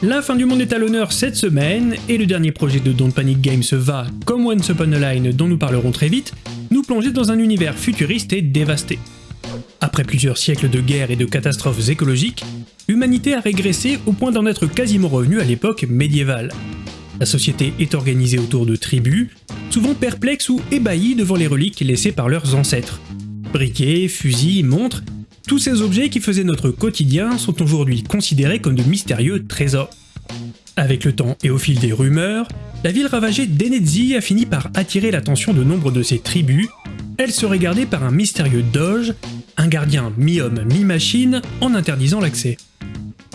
La fin du monde est à l'honneur cette semaine, et le dernier projet de Don't Panic Games va, comme Once Upon a Line dont nous parlerons très vite, nous plonger dans un univers futuriste et dévasté. Après plusieurs siècles de guerres et de catastrophes écologiques, l'humanité a régressé au point d'en être quasiment revenue à l'époque médiévale. La société est organisée autour de tribus, souvent perplexes ou ébahis devant les reliques laissées par leurs ancêtres. Briquets, fusils, montres, tous ces objets qui faisaient notre quotidien sont aujourd'hui considérés comme de mystérieux trésors. Avec le temps et au fil des rumeurs, la ville ravagée d'Enedzi a fini par attirer l'attention de nombre de ses tribus. Elle serait gardée par un mystérieux doge, un gardien mi-homme mi-machine, en interdisant l'accès.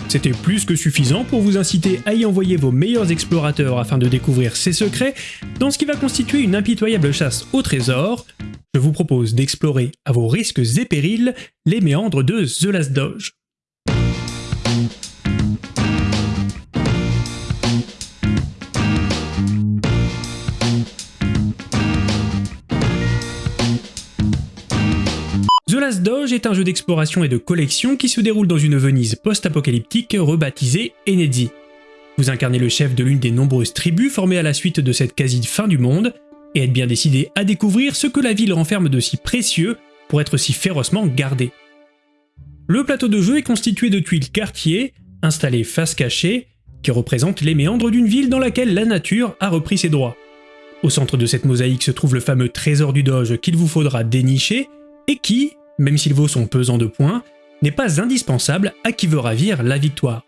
C'était plus que suffisant pour vous inciter à y envoyer vos meilleurs explorateurs afin de découvrir ses secrets dans ce qui va constituer une impitoyable chasse au trésor, je vous propose d'explorer à vos risques et périls les méandres de The Last Doge. The Last Doge est un jeu d'exploration et de collection qui se déroule dans une Venise post-apocalyptique rebaptisée Enedzi. Vous incarnez le chef de l'une des nombreuses tribus formées à la suite de cette quasi-fin du monde, et être bien décidé à découvrir ce que la ville renferme de si précieux pour être si férocement gardé. Le plateau de jeu est constitué de tuiles quartier, installées face cachée, qui représentent les méandres d'une ville dans laquelle la nature a repris ses droits. Au centre de cette mosaïque se trouve le fameux trésor du Doge qu'il vous faudra dénicher, et qui, même s'il vaut son pesant de points, n'est pas indispensable à qui veut ravir la victoire.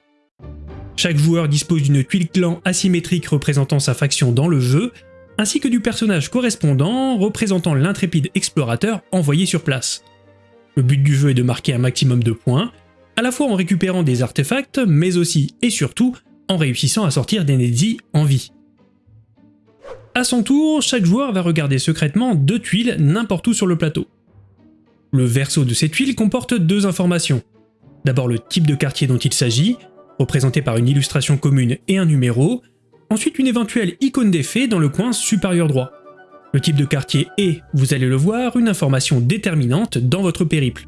Chaque joueur dispose d'une tuile clan asymétrique représentant sa faction dans le jeu, ainsi que du personnage correspondant représentant l'intrépide explorateur envoyé sur place. Le but du jeu est de marquer un maximum de points, à la fois en récupérant des artefacts, mais aussi et surtout en réussissant à sortir d'Enedzi en vie. A son tour, chaque joueur va regarder secrètement deux tuiles n'importe où sur le plateau. Le verso de ces tuiles comporte deux informations. D'abord le type de quartier dont il s'agit, représenté par une illustration commune et un numéro, Ensuite une éventuelle icône d'effet dans le coin supérieur droit. Le type de quartier est, vous allez le voir, une information déterminante dans votre périple.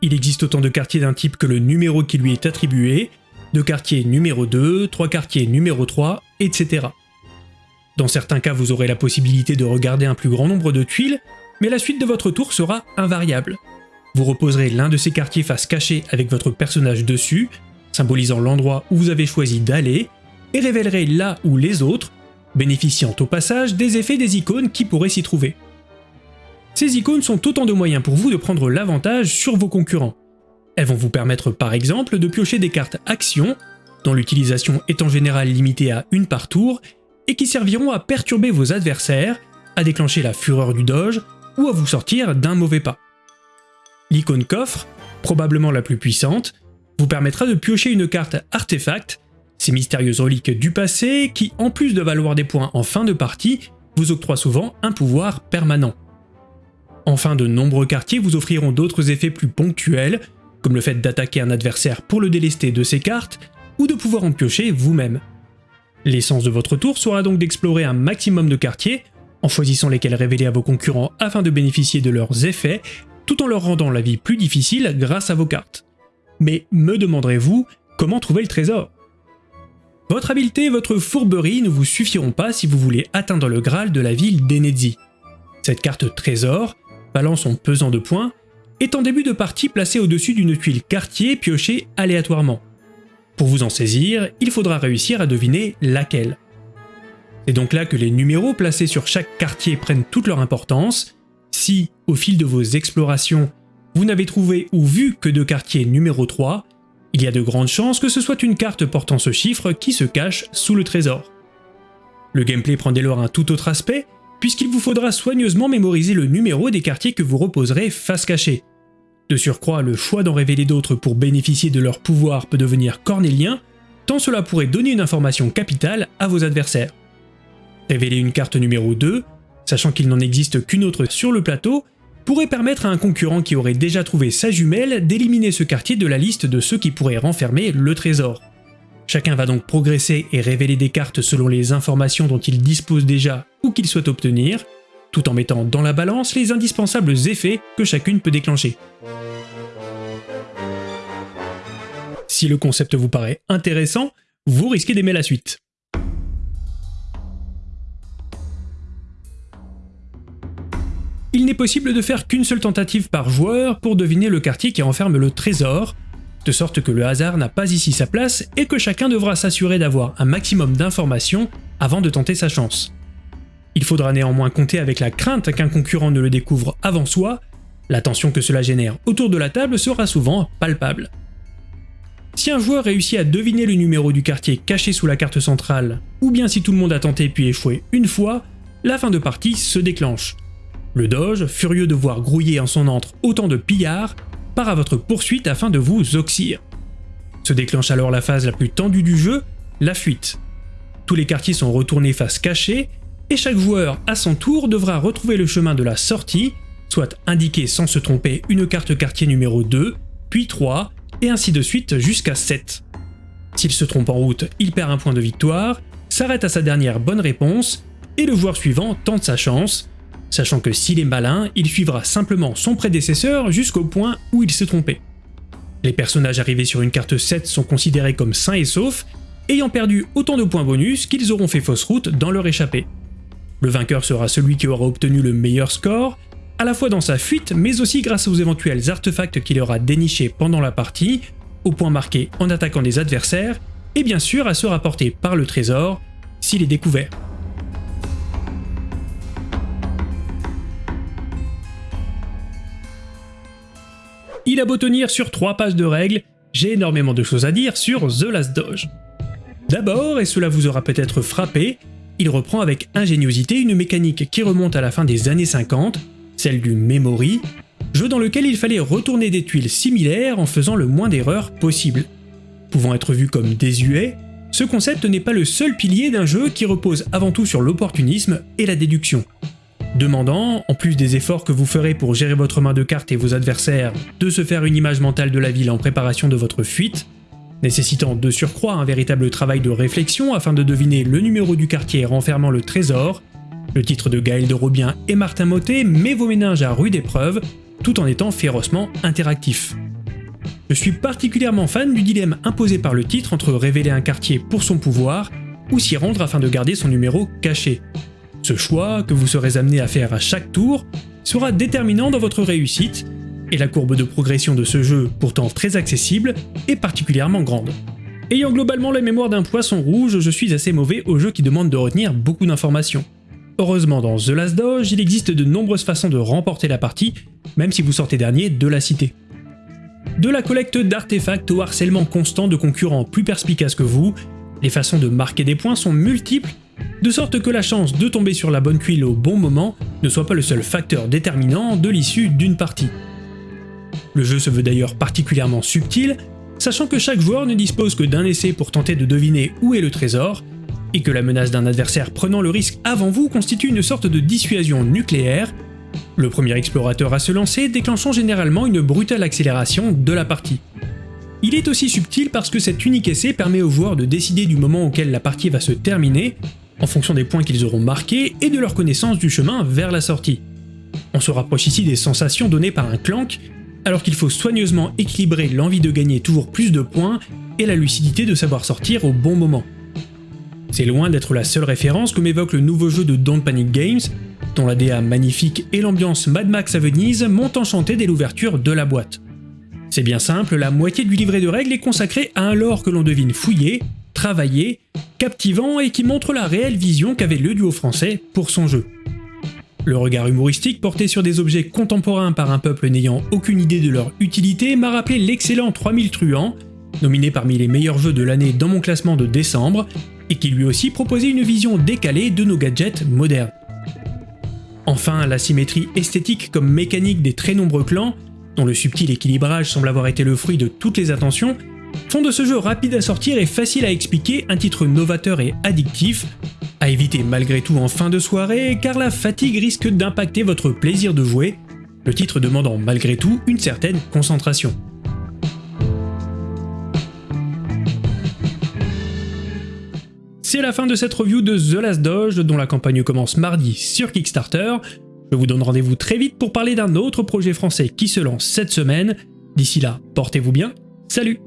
Il existe autant de quartiers d'un type que le numéro qui lui est attribué, de quartiers numéro 2, trois quartiers numéro 3, etc. Dans certains cas, vous aurez la possibilité de regarder un plus grand nombre de tuiles, mais la suite de votre tour sera invariable. Vous reposerez l'un de ces quartiers face cachée avec votre personnage dessus, symbolisant l'endroit où vous avez choisi d'aller, et révélerait là où les autres, bénéficiant au passage des effets des icônes qui pourraient s'y trouver. Ces icônes sont autant de moyens pour vous de prendre l'avantage sur vos concurrents. Elles vont vous permettre par exemple de piocher des cartes actions, dont l'utilisation est en général limitée à une par tour, et qui serviront à perturber vos adversaires, à déclencher la fureur du doge, ou à vous sortir d'un mauvais pas. L'icône coffre, probablement la plus puissante, vous permettra de piocher une carte artefact ces mystérieuses reliques du passé qui, en plus de valoir des points en fin de partie, vous octroient souvent un pouvoir permanent. Enfin, de nombreux quartiers vous offriront d'autres effets plus ponctuels, comme le fait d'attaquer un adversaire pour le délester de ses cartes, ou de pouvoir en piocher vous-même. L'essence de votre tour sera donc d'explorer un maximum de quartiers, en choisissant lesquels révéler à vos concurrents afin de bénéficier de leurs effets, tout en leur rendant la vie plus difficile grâce à vos cartes. Mais me demanderez-vous, comment trouver le trésor? Votre habileté et votre fourberie ne vous suffiront pas si vous voulez atteindre le Graal de la ville d'Enedzi. Cette carte trésor, valant son pesant de points, est en début de partie placée au-dessus d'une tuile quartier piochée aléatoirement. Pour vous en saisir, il faudra réussir à deviner laquelle. C'est donc là que les numéros placés sur chaque quartier prennent toute leur importance. Si, au fil de vos explorations, vous n'avez trouvé ou vu que de quartier numéro 3, il y a de grandes chances que ce soit une carte portant ce chiffre qui se cache sous le trésor. Le gameplay prend dès lors un tout autre aspect, puisqu'il vous faudra soigneusement mémoriser le numéro des quartiers que vous reposerez face cachée. De surcroît, le choix d'en révéler d'autres pour bénéficier de leur pouvoir peut devenir cornélien, tant cela pourrait donner une information capitale à vos adversaires. Révéler une carte numéro 2, sachant qu'il n'en existe qu'une autre sur le plateau, pourrait permettre à un concurrent qui aurait déjà trouvé sa jumelle d'éliminer ce quartier de la liste de ceux qui pourraient renfermer le trésor. Chacun va donc progresser et révéler des cartes selon les informations dont il dispose déjà ou qu'il souhaite obtenir, tout en mettant dans la balance les indispensables effets que chacune peut déclencher. Si le concept vous paraît intéressant, vous risquez d'aimer la suite. Il n'est possible de faire qu'une seule tentative par joueur pour deviner le quartier qui renferme le trésor, de sorte que le hasard n'a pas ici sa place et que chacun devra s'assurer d'avoir un maximum d'informations avant de tenter sa chance. Il faudra néanmoins compter avec la crainte qu'un concurrent ne le découvre avant soi, la tension que cela génère autour de la table sera souvent palpable. Si un joueur réussit à deviner le numéro du quartier caché sous la carte centrale, ou bien si tout le monde a tenté puis échoué une fois, la fin de partie se déclenche. Le Doge, furieux de voir grouiller en son antre autant de pillards, part à votre poursuite afin de vous oxyre. Se déclenche alors la phase la plus tendue du jeu, la fuite. Tous les quartiers sont retournés face cachée, et chaque joueur à son tour devra retrouver le chemin de la sortie, soit indiquer sans se tromper une carte quartier numéro 2, puis 3, et ainsi de suite jusqu'à 7. S'il se trompe en route, il perd un point de victoire, s'arrête à sa dernière bonne réponse, et le joueur suivant tente sa chance, sachant que s'il est malin, il suivra simplement son prédécesseur jusqu'au point où il s'est trompé. Les personnages arrivés sur une carte 7 sont considérés comme sains et saufs, ayant perdu autant de points bonus qu'ils auront fait fausse route dans leur échappée. Le vainqueur sera celui qui aura obtenu le meilleur score, à la fois dans sa fuite, mais aussi grâce aux éventuels artefacts qu'il aura dénichés pendant la partie, aux points marqués en attaquant des adversaires, et bien sûr à se rapporter par le trésor s'il est découvert. Il a beau tenir sur 3 pages de règles, j'ai énormément de choses à dire sur The Last Doge. D'abord, et cela vous aura peut-être frappé, il reprend avec ingéniosité une mécanique qui remonte à la fin des années 50, celle du Memory, jeu dans lequel il fallait retourner des tuiles similaires en faisant le moins d'erreurs possible. Pouvant être vu comme désuet, ce concept n'est pas le seul pilier d'un jeu qui repose avant tout sur l'opportunisme et la déduction. Demandant, en plus des efforts que vous ferez pour gérer votre main de cartes et vos adversaires, de se faire une image mentale de la ville en préparation de votre fuite, nécessitant de surcroît un véritable travail de réflexion afin de deviner le numéro du quartier renfermant le trésor, le titre de Gaël de Robien et Martin Motet met vos méninges à rude épreuve, tout en étant férocement interactif. Je suis particulièrement fan du dilemme imposé par le titre entre révéler un quartier pour son pouvoir ou s'y rendre afin de garder son numéro caché. Ce choix, que vous serez amené à faire à chaque tour, sera déterminant dans votre réussite, et la courbe de progression de ce jeu, pourtant très accessible, est particulièrement grande. Ayant globalement la mémoire d'un poisson rouge, je suis assez mauvais aux jeux qui demandent de retenir beaucoup d'informations. Heureusement dans The Last Doge, il existe de nombreuses façons de remporter la partie, même si vous sortez dernier de la cité. De la collecte d'artefacts au harcèlement constant de concurrents plus perspicaces que vous, les façons de marquer des points sont multiples, de sorte que la chance de tomber sur la bonne tuile au bon moment ne soit pas le seul facteur déterminant de l'issue d'une partie. Le jeu se veut d'ailleurs particulièrement subtil, sachant que chaque joueur ne dispose que d'un essai pour tenter de deviner où est le trésor, et que la menace d'un adversaire prenant le risque avant vous constitue une sorte de dissuasion nucléaire, le premier explorateur à se lancer déclenchant généralement une brutale accélération de la partie. Il est aussi subtil parce que cet unique essai permet aux joueurs de décider du moment auquel la partie va se terminer, en fonction des points qu'ils auront marqués et de leur connaissance du chemin vers la sortie. On se rapproche ici des sensations données par un clank, alors qu'il faut soigneusement équilibrer l'envie de gagner toujours plus de points et la lucidité de savoir sortir au bon moment. C'est loin d'être la seule référence que m'évoque le nouveau jeu de Don't Panic Games, dont la DA magnifique et l'ambiance Mad Max à Venise m'ont enchanté dès l'ouverture de la boîte. C'est bien simple, la moitié du livret de règles est consacrée à un lore que l'on devine fouillé, travaillé, captivant et qui montre la réelle vision qu'avait le duo français pour son jeu. Le regard humoristique porté sur des objets contemporains par un peuple n'ayant aucune idée de leur utilité m'a rappelé l'excellent 3000 truands, nominé parmi les meilleurs jeux de l'année dans mon classement de décembre, et qui lui aussi proposait une vision décalée de nos gadgets modernes. Enfin, la symétrie esthétique comme mécanique des très nombreux clans, dont le subtil équilibrage semble avoir été le fruit de toutes les attentions, font de ce jeu rapide à sortir et facile à expliquer un titre novateur et addictif, à éviter malgré tout en fin de soirée car la fatigue risque d'impacter votre plaisir de jouer, le titre demandant malgré tout une certaine concentration. C'est la fin de cette review de The Last Doge, dont la campagne commence mardi sur Kickstarter. Je vous donne rendez-vous très vite pour parler d'un autre projet français qui se lance cette semaine. D'ici là, portez-vous bien, salut